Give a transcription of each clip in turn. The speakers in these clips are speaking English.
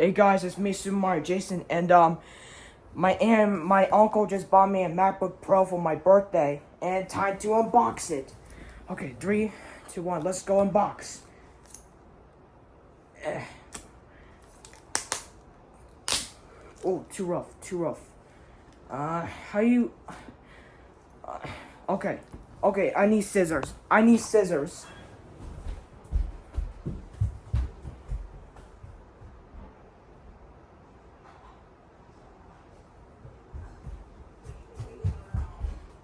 Hey guys, it's me, Super Mario Jason, and um, my aunt, my uncle just bought me a MacBook Pro for my birthday, and time to unbox it. Okay, three, two, one, let's go unbox. Eh. Oh, too rough, too rough. Uh, how you? Uh, okay, okay, I need scissors. I need scissors.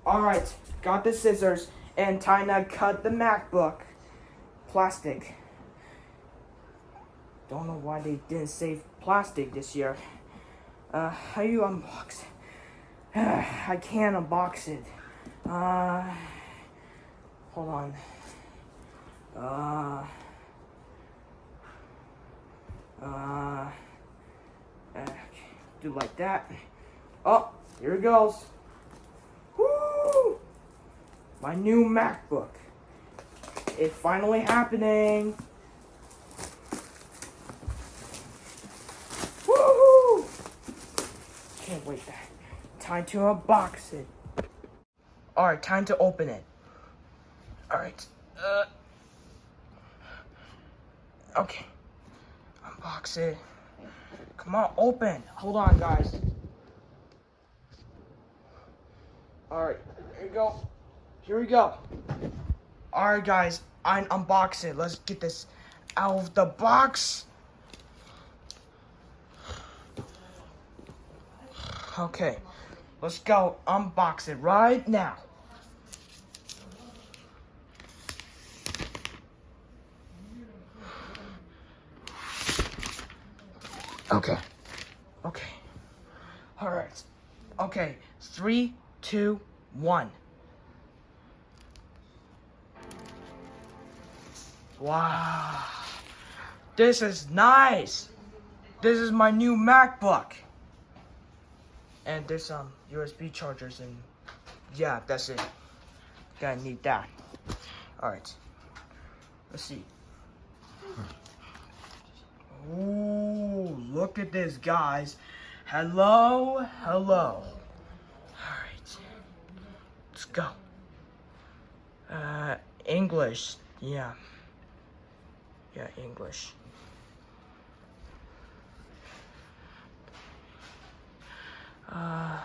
Alright, got the scissors and time to cut the MacBook. Plastic. Don't know why they didn't save plastic this year. Uh, how you unbox? I can't unbox it. Uh, hold on. Uh, uh, uh do like that. Oh, here it goes. My new MacBook. It's finally happening. Woohoo! Can't wait. that. Time to unbox it. Alright, time to open it. Alright. Uh, okay. Unbox it. Come on, open. Hold on, guys. Alright, here you go. Here we go. Alright, guys, I unbox it. Let's get this out of the box. Okay, let's go unbox it right now. Okay. Okay. All right. Okay. Three, two, one. Wow. This is nice. This is my new MacBook. And there's some USB chargers and yeah, that's it. Gonna need that. Alright. Let's see. Ooh, look at this, guys. Hello, hello. Alright. Let's go. Uh, English. Yeah. Yeah, English. Uh,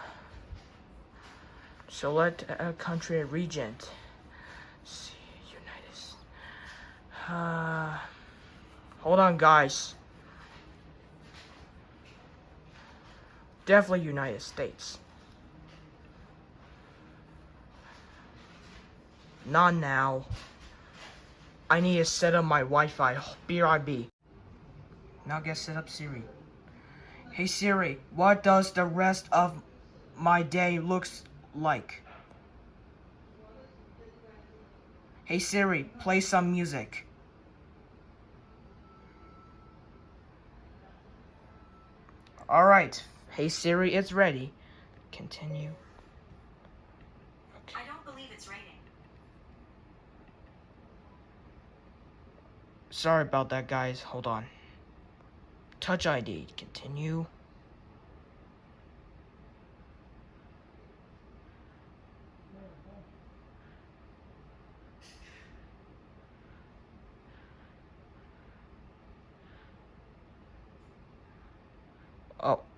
select a country and region. see, United. Uh, hold on, guys. Definitely United States. Not now. I need to set up my Wi-Fi. BRB. Now get set up Siri. Hey Siri, what does the rest of my day looks like? Hey Siri, play some music. Alright. Hey Siri, it's ready. Continue. Okay. I don't believe it's raining. Sorry about that, guys. Hold on. Touch ID. Continue. Oh.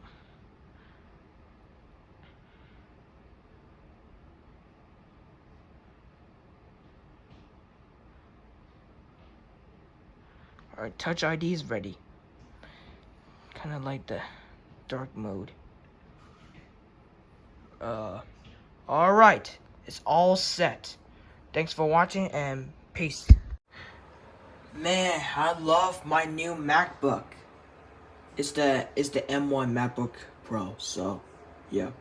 Alright, Touch ID is ready. Kind of like the dark mode. Uh, alright. It's all set. Thanks for watching and peace. Man, I love my new MacBook. It's the it's the M1 MacBook Pro, so yeah.